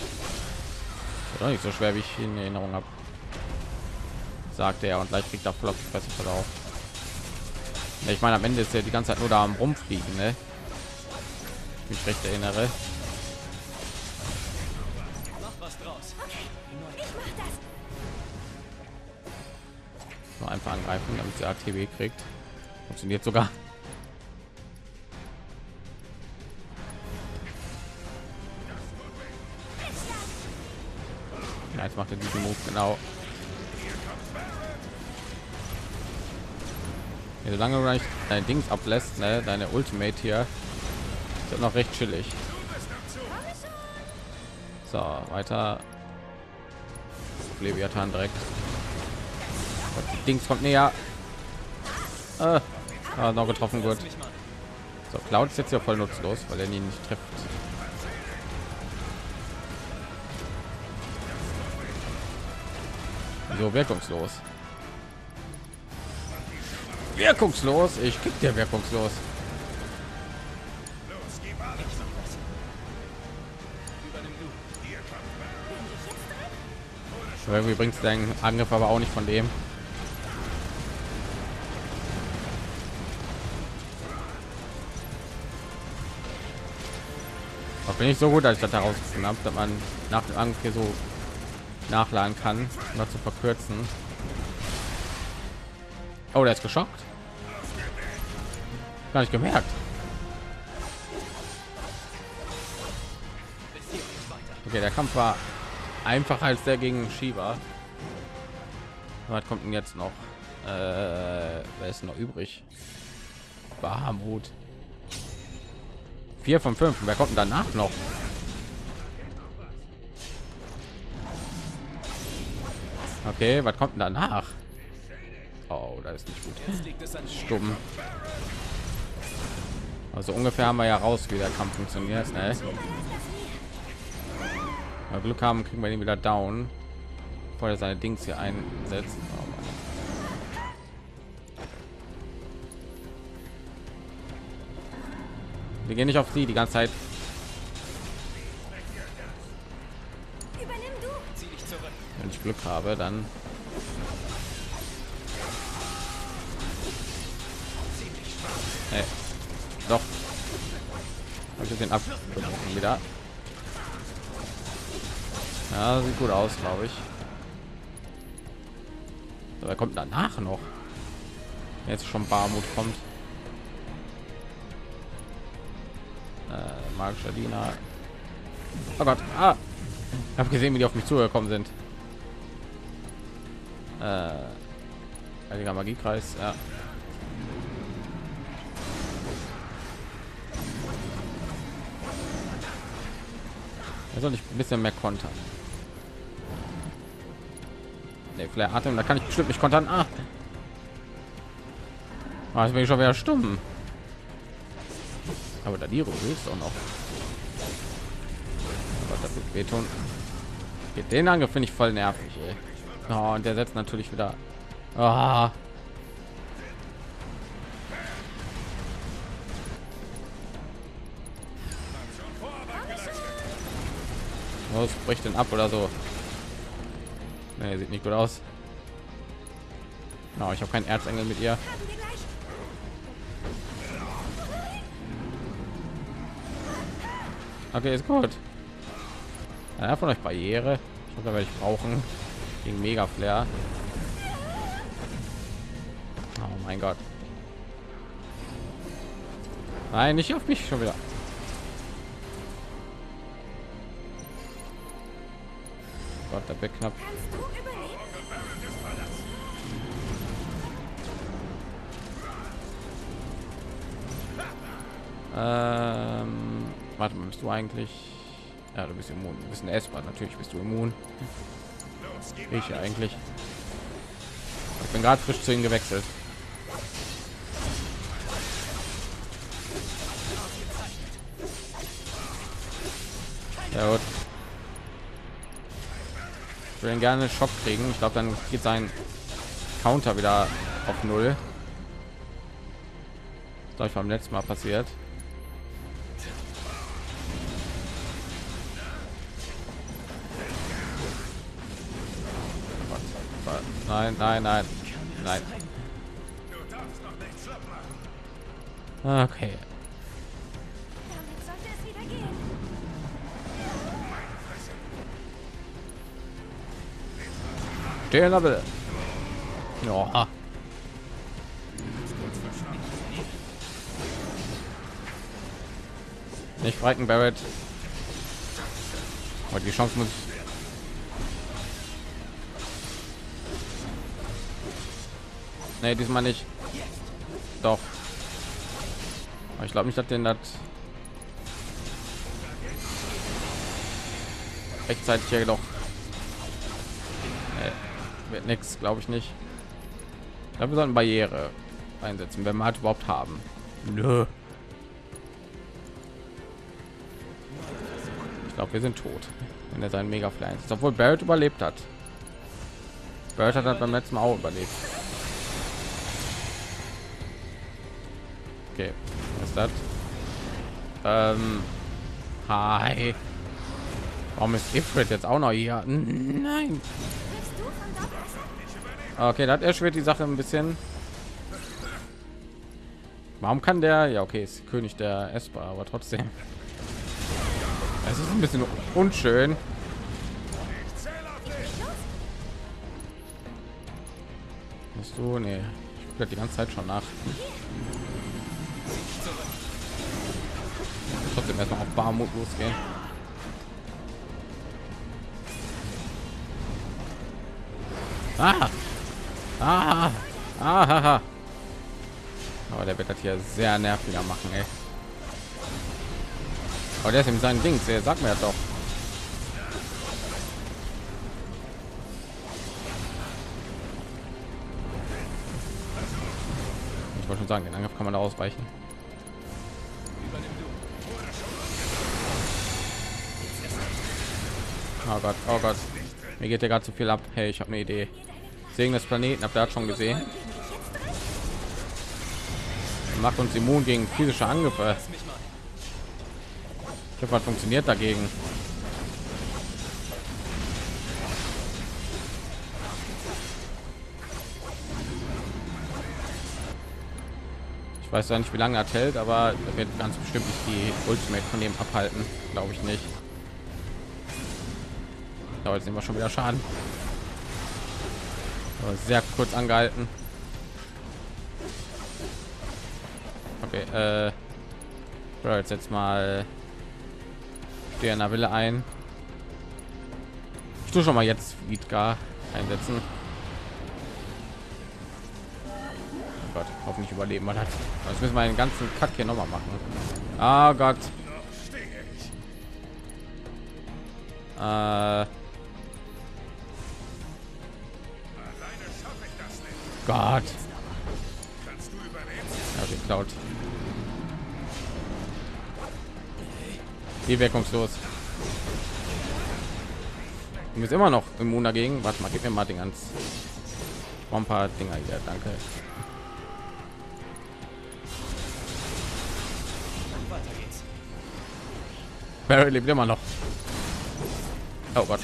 Speaker 1: Doch nicht so schwer, wie ich in Erinnerung habe. Sagte er und gleich kriegt er voll auf. Ich meine, am Ende ist er die ganze Zeit nur da am rumfliegen, ne? Ich recht erinnere. Angreifen, damit sie ATW kriegt. Funktioniert sogar. Ja, jetzt macht er diesen Move genau. Ja, solange du nicht dein Dings ablässt, ne, deine Ultimate hier, ist noch recht chillig. So, weiter. Leviathan direkt. Dings kommt näher. Äh, ah, noch getroffen, gut. So, Cloud ist jetzt ja voll nutzlos, weil er ihn nicht trifft. So wirkungslos. Wirkungslos. Ich kick dir wirkungslos. Irgendwie bringt dein Angriff aber auch nicht von dem. Ich so gut, als ich das herausgefunden habe, dass man nach dem Angriff hier so nachladen kann, um das zu verkürzen. Oh, der ist geschockt. Gar nicht gemerkt. Okay, der Kampf war einfacher als der gegen Shiva. Was kommt denn jetzt noch? Äh, wer ist noch übrig? Bahamut. Vier von fünf. Wer kommt danach noch? Okay, was kommt danach? Oh, das ist nicht gut. Stumm. Also ungefähr haben wir ja raus, wie der Kampf funktioniert. Ne? Glück haben, kriegen wir ihn wieder down, bevor er seine Dings hier einsetzt. Wir gehen nicht auf sie die ganze Zeit. Wenn ich Glück habe, dann hey. doch habe ich den ab wieder ja, sieht gut aus, glaube ich. So, er kommt danach noch. Jetzt schon Barmut kommt. Magischer Diener. Oh Gott. Ah. Ich habe gesehen, wie die auf mich zugekommen sind. Äh, Heiliger Magiekreis, ja. Soll ich ein bisschen mehr kontern. Nee, Flair Atem, da kann ich bestimmt nicht kontern. Ah. Ah, jetzt bin ich schon wieder stumm. Aber da die ist auch noch. Aber das wird wehtun. Den Angriff finde ich voll nervig. Oh, und der setzt natürlich wieder. Ah. Was bricht denn ab oder so? Nee, sieht nicht gut aus. No, ich habe keinen Erzengel mit ihr. Okay, ist gut. Ja, von euch Barriere. Ich glaube, werde ich brauchen gegen Mega Flair. Oh mein Gott. Nein, nicht auf mich schon wieder. Gott, der Beck knapp. Ähm, bist du eigentlich? Ja, du bist immun. Du bist ein Essbar, natürlich bist du immun. Ich eigentlich. Ich bin gerade frisch zu ihm gewechselt. Ja, gut. Ich will gerne Schock kriegen. Ich glaube, dann geht sein Counter wieder auf null. Das ich beim letzten Mal passiert. Nein, nein, nein, nein. Okay. Stehen Level. Ja. Nicht Franken Barrett. Aber die Chance muss Nee, diesmal nicht. Doch. Ich glaube nicht, dass den das rechtzeitig ja doch nee, wird nichts, glaube ich nicht. Ich glaube, wir sollten Barriere einsetzen, wenn wir halt überhaupt haben. Nö. Ich glaube, wir sind tot, wenn er seinen Mega Fly ist, obwohl Barrett überlebt hat. Barrett hat beim letzten Mal auch überlebt. Das? Ähm, hi. Warum ist Ifrit jetzt auch noch hier? Nein. Okay, das erschwert die Sache ein bisschen. Warum kann der? Ja, okay, ist König der Esper, aber trotzdem. Es ist ein bisschen unschön. Bist du? Nee, ich gucke die ganze Zeit schon nach. Trotzdem erstmal auf Barmut losgehen. Ah! Ah! Ah! Aber der wird das hier sehr nerviger machen, ey. Aber der ist in seinen Dings, der sagt mir das doch. Ich wollte schon sagen, den Angriff kann man da ausweichen. Oh Gott, oh Gott. Mir geht ja gerade zu viel ab. Hey, ich habe eine Idee. Segen des Planeten, habt ihr das schon gesehen? Macht uns immun gegen physische Angriffe. Ich hoffe, was funktioniert dagegen. Ich weiß ja nicht, wie lange er hält, aber er wird ganz bestimmt nicht die Ultimate von dem abhalten, glaube ich nicht. Aber jetzt wir schon wieder Schaden. Sehr kurz angehalten. Okay, äh, so, jetzt jetzt mal der Wille ein. Ich tue schon mal jetzt Vidgar einsetzen. Oh Gott, hoffentlich überleben wir das. Das müssen wir einen ganzen Cut hier noch mal machen. Ah Gott. Äh, Gott. Ja, geklaut. Die wirkungslos. Du bist immer noch immun dagegen. Warte mal, gib mir mal den ganz ein paar Dinger hier. Danke. Barry lebt immer noch. Oh Gott.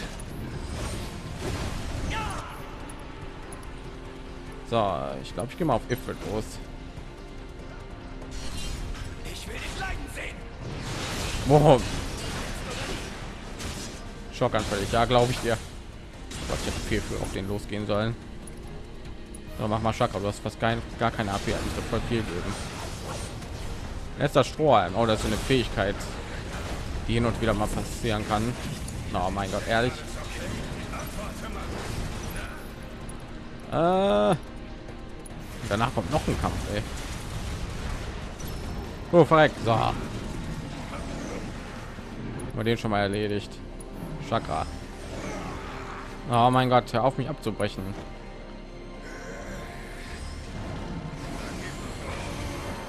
Speaker 1: So, ich glaube, ich gehe mal auf Ifrit los.
Speaker 2: Ich will dich leiden sehen.
Speaker 1: Wow. Schockanfällig, ja, glaube ich dir. Gott, ich hätte viel für auf den losgehen sollen. So, mach mal Schakra, du hast fast kein, gar keine AP, ich doch voll viel geben. Letzter Strohhalm, oh, das ist so eine Fähigkeit, die hin und wieder mal passieren kann. Oh mein Gott, ehrlich. Äh, danach kommt noch ein Kampf, ey. Oh, verreckt. So. Wir den schon mal erledigt. Chakra. Oh mein Gott, hör auf mich abzubrechen.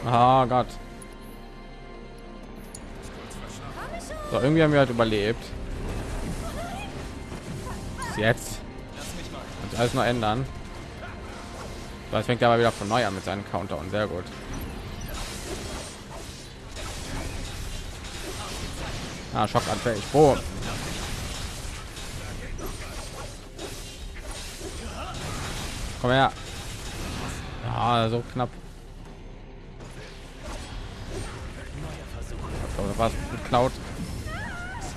Speaker 1: Oh Gott. So, irgendwie haben wir halt überlebt. Bis Jetzt.
Speaker 2: Mal.
Speaker 1: Und alles noch ändern. Jetzt fängt er aber wieder von neu an mit seinen Counter und sehr gut. Ah, schockanfällig. Boom. Komm her. Ja, so knapp. Oder was geklaut?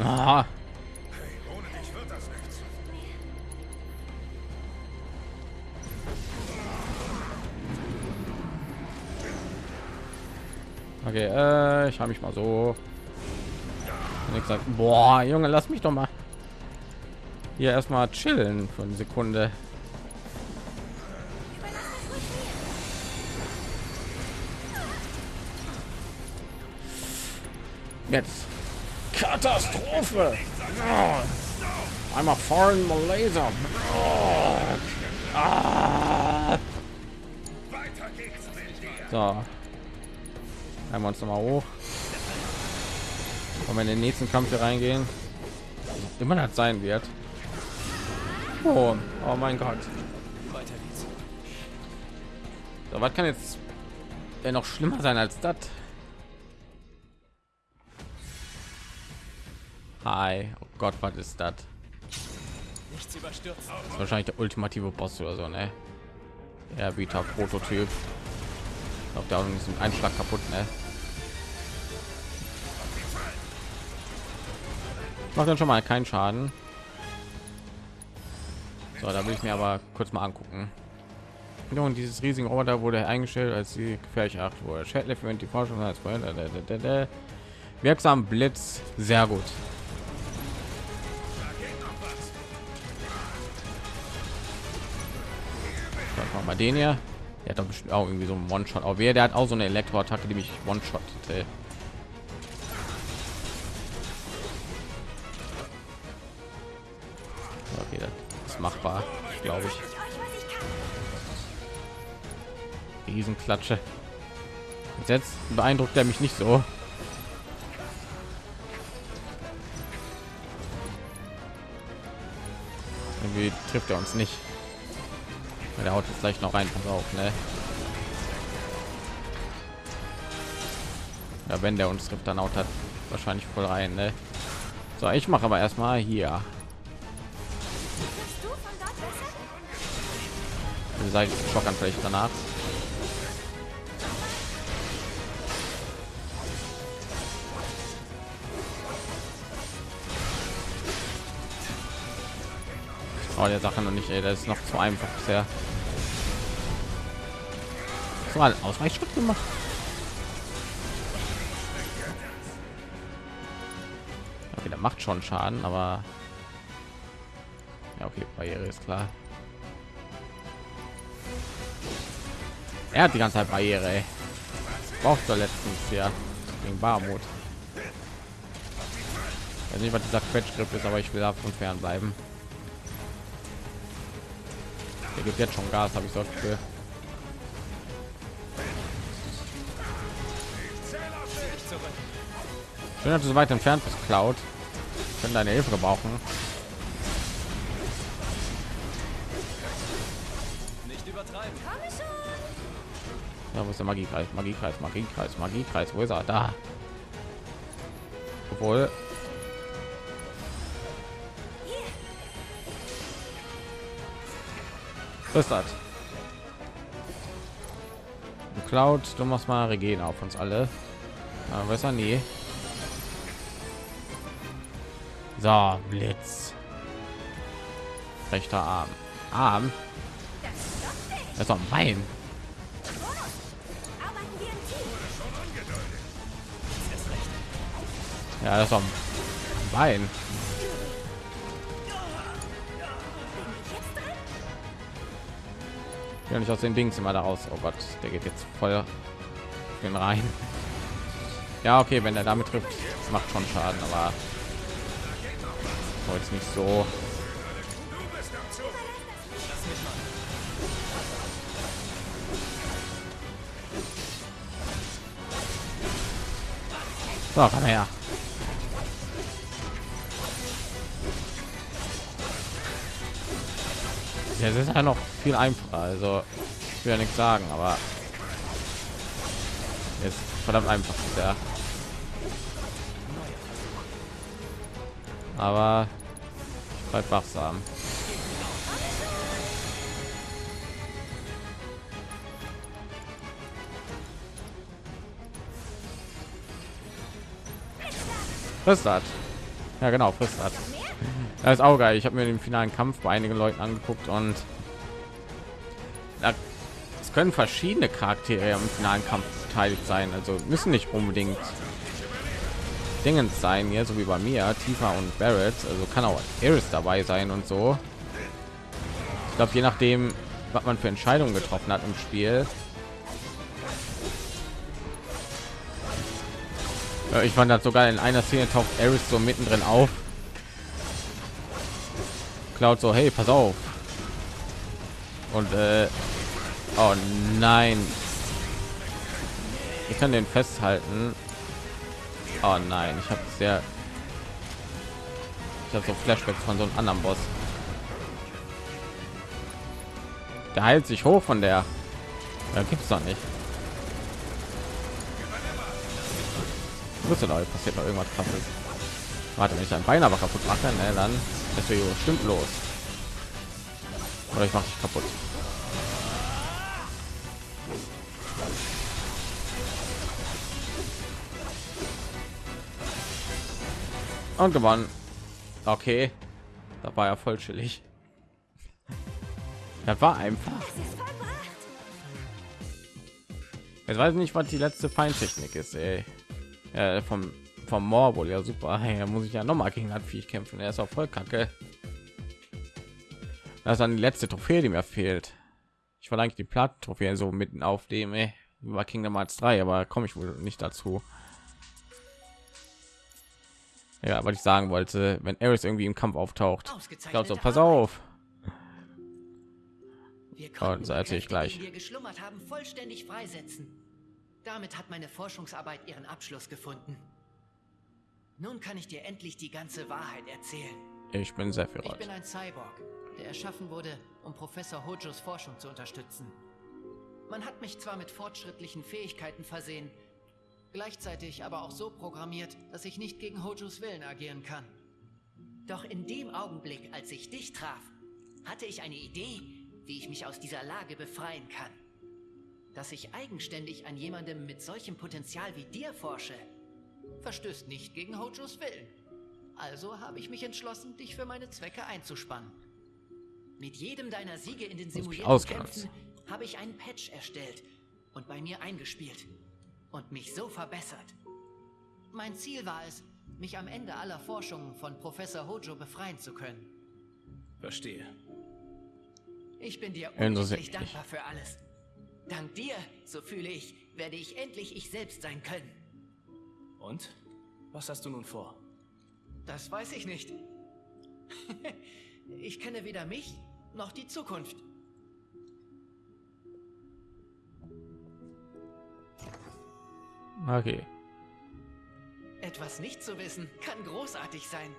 Speaker 1: Ah. Okay, äh, ich habe mich mal so. Sag, boah, Junge, lass mich doch mal hier erstmal chillen für eine Sekunde. Jetzt Katastrophe. Einmal foreign Malaysia. Oh. Ah. So. Einmal uns noch mal hoch. Wenn wir in den nächsten Kampf hier reingehen, immer das sein wird. Oh, oh mein Gott. So, was kann jetzt denn noch schlimmer sein als das? Hi. Oh Gott, was ist das? Wahrscheinlich der ultimative Boss oder so, ne? Beta Prototyp. Glaube, der nicht ein Einschlag kaputt, ne? Macht dann schon mal keinen Schaden. So, da will ich mir aber kurz mal angucken. Und dieses riesige Roboter wurde eingestellt, als sie gefährlich acht wurde. Schädlich für die Forschung als wirksam Blitz, sehr gut. mal den hier. Der hat doch bestimmt auch irgendwie so ein One-Shot. Auch wer, der hat auch so eine Elektroattacke, die mich One-Shot. Okay, das ist machbar, glaube ich. Riesenklatsche. Jetzt beeindruckt er mich nicht so. Irgendwie trifft er uns nicht. Der haut jetzt gleich noch rein, pass auf, ne? Ja, wenn der uns trifft, dann haut hat wahrscheinlich voll rein, ne? So, ich mache aber erstmal hier. Seid Schock vielleicht danach. Oh, der Sache noch nicht, ey, das ist noch zu einfach bisher. So ein Ausweichschritt gemacht. Okay, der macht schon Schaden, aber ja, okay, Barriere ist klar. Er hat die ganze Zeit Barriere. Ey. Braucht er letztens ja gegen Barmut. Ich weiß nicht, was dieser Quetschgriff ist, aber ich will davon fern bleiben. Gibt jetzt schon Gas, habe ich so Gefühl. Schön, dass du so weit entfernt bist, Cloud. Können deine Hilfe gebrauchen.
Speaker 2: Nicht übertreiben.
Speaker 1: Ja, wo ist der Magiekreis? Magiekreis, Magiekreis, Magiekreis. Wo ist er? Da. Obwohl, Was das? Cloud, du machst mal Regen auf uns alle. Aber besser nie. So, Blitz. Rechter Arm. Arm. Das ist doch mein. Ja, das ist doch mein. Ja nicht aus den Dings immer daraus. Oh Gott, der geht jetzt voll den rein. Ja, okay, wenn er damit trifft, macht schon Schaden, aber jetzt nicht so. So, komm her. Ja, es ist ja noch viel einfacher. Also ich will ja nichts sagen, aber jetzt verdammt einfach ja. Aber ich bleib wachsam. Frisst hat. Ja genau, frisst hat. *laughs* Das ist auch geil. Ich habe mir den finalen Kampf bei einigen Leuten angeguckt und können verschiedene Charaktere im finalen Kampf beteiligt sein. Also müssen nicht unbedingt Dingens sein, hier so wie bei mir, Tifa und Barrett. Also kann auch Iris dabei sein und so. Ich glaube, je nachdem, was man für Entscheidungen getroffen hat im Spiel. Ich fand das sogar in einer Szene taucht Eris so mittendrin auf. Cloud so, hey, pass auf. Und äh, oh nein. Ich kann den festhalten. Oh nein, ich habe sehr ich habe so Flashbacks von so einem anderen Boss. Der heilt sich hoch von der. Da gibt es doch nicht. Wusste Leute, passiert noch irgendwas krasses. Warte, wenn ich ein Bein aber kaputt mache, ne, dann ist wir bestimmt los. Oder ich mache dich kaputt. Und gewonnen. Okay. Da war ja voll chillig. Das war einfach. Jetzt weiß ich nicht, was die letzte Feindtechnik ist, ey. Äh, vom vom Morbol, ja super. *laughs* Ja, muss ich ja noch mal gegen das Viech kämpfen. Er ist auch voll kacke. Das ist dann die letzte Trophäe, die mir fehlt. Ich eigentlich die Platten-Trophäe so mitten auf dem, ey. War Kingdom Hearts 3, aber komme ich wohl nicht dazu. Ja, was ich sagen wollte, wenn Eris irgendwie im Kampf auftaucht, glaube so, pass auf. Und erzähle ich gleich.
Speaker 4: Wir geschlummert haben, vollständig freisetzen. Damit hat meine Forschungsarbeit ihren Abschluss gefunden. Nun kann ich dir endlich die ganze Wahrheit erzählen.
Speaker 1: Ich bin Sephiroth.
Speaker 4: Ich bin ein Cyborg, der erschaffen wurde, um Professor Hojos Forschung zu unterstützen. Man hat mich zwar mit fortschrittlichen Fähigkeiten versehen, gleichzeitig aber auch so programmiert, dass ich nicht gegen Hojos Willen agieren kann. Doch in dem Augenblick, als ich dich traf, hatte ich eine Idee, wie ich mich aus dieser Lage befreien kann. Dass ich eigenständig an jemandem mit solchem Potenzial wie dir forsche, verstößt nicht gegen Hojos Willen. Also habe ich mich entschlossen, dich für meine Zwecke einzuspannen. Mit jedem deiner Siege in den simulierten Kämpfen habe ich einen Patch erstellt und bei mir eingespielt und mich so verbessert. Mein Ziel war es, mich am Ende aller Forschungen von Professor Hojo befreien zu können.
Speaker 2: Verstehe.
Speaker 4: Ich bin dir unendlich dankbar für alles. Dank dir, so fühle ich, werde ich endlich ich selbst sein können.
Speaker 2: Und? Was hast du nun vor?
Speaker 4: Das weiß ich nicht. *laughs* ich kenne weder mich noch die Zukunft.
Speaker 1: Okay.
Speaker 4: Etwas nicht zu wissen kann großartig sein.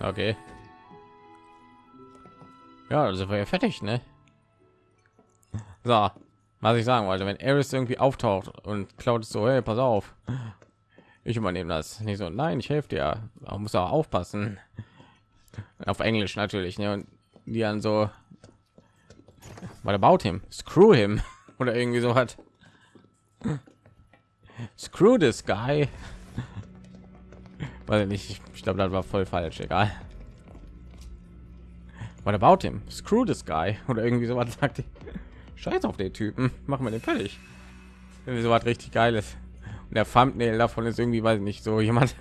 Speaker 1: Okay. Ja, also war ja fertig, ne? So, was ich sagen wollte, wenn Eris irgendwie auftaucht und Cloud so, hey, pass auf, ich übernehme das. Nicht so, nein, ich helfe dir. Man muss auch aufpassen. Auf Englisch natürlich, ne? Und die dann so, weil about him, screw him *laughs* oder irgendwie so hat. Screw this guy. Weil nicht, ich glaube, das war voll falsch, egal. What about him? Screw this guy oder irgendwie so was *laughs* sagt. Scheiß auf den Typen, machen wir den fertig. Irgendwie so richtig geiles. Und der Thumbnail davon ist irgendwie, weiß ich nicht, so jemand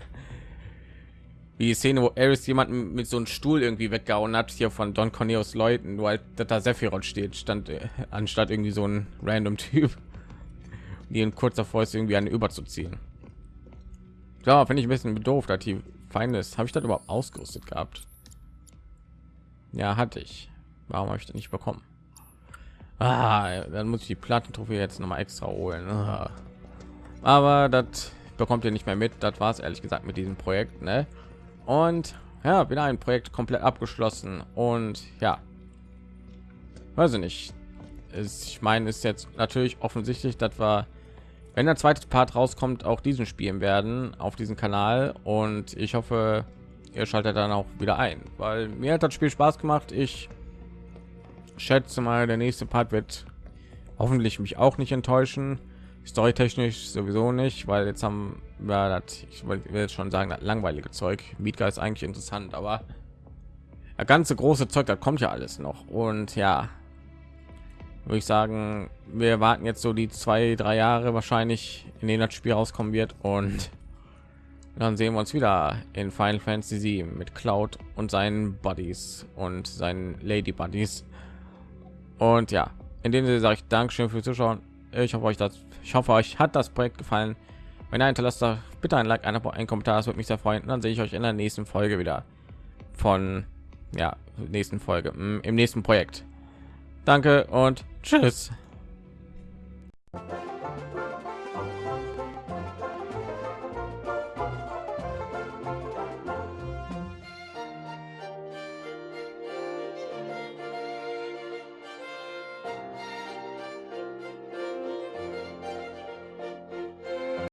Speaker 1: wie die Szene, wo Eris jemanden mit so einem Stuhl irgendwie weggehauen hat, hier von Don Corneos Leuten, nur halt, da Sephiroth steht, stand äh, anstatt irgendwie so ein random Typ die in kurzer davor ist, irgendwie eine überzuziehen. Ja, finde ich ein bisschen doof, dass die Feinde ist. Habe ich das überhaupt ausgerüstet gehabt? Ja, hatte ich. Warum habe ich das nicht bekommen? Ah, dann muss ich die Plattentrophe jetzt noch mal extra holen. Ah. Aber das bekommt ihr nicht mehr mit. Das war es ehrlich gesagt mit diesem Projekt. Ne? Und ja, wieder ein Projekt komplett abgeschlossen. Und ja, weiß ich nicht. ich meine, ist jetzt natürlich offensichtlich, das war wenn der zweite Part rauskommt, auch diesen spielen werden auf diesem Kanal und ich hoffe, ihr schaltet dann auch wieder ein, weil mir hat das Spiel Spaß gemacht. Ich schätze mal, der nächste Part wird hoffentlich mich auch nicht enttäuschen. Storytechnisch sowieso nicht, weil jetzt haben wir das, ich will jetzt schon sagen, das langweilige Zeug. Mietga ist eigentlich interessant, aber der ganze große Zeug, da kommt ja alles noch. Und ja, würde ich sagen, wir warten jetzt so die zwei, drei Jahre wahrscheinlich, in denen das Spiel rauskommen wird und dann sehen wir uns wieder in Final Fantasy 7 mit Cloud und seinen Buddies und seinen Lady Buddies. Und ja, in dem Sinne sage ich Dankeschön fürs Zuschauen. Ich hoffe euch das, ich hoffe euch hat das Projekt gefallen. Wenn ihr hinterlasst, bitte ein Like, ein ein Kommentar, das würde mich sehr freuen. Und dann sehe ich euch in der nächsten Folge wieder von ja nächsten Folge mm, im nächsten Projekt. Danke und tschüss.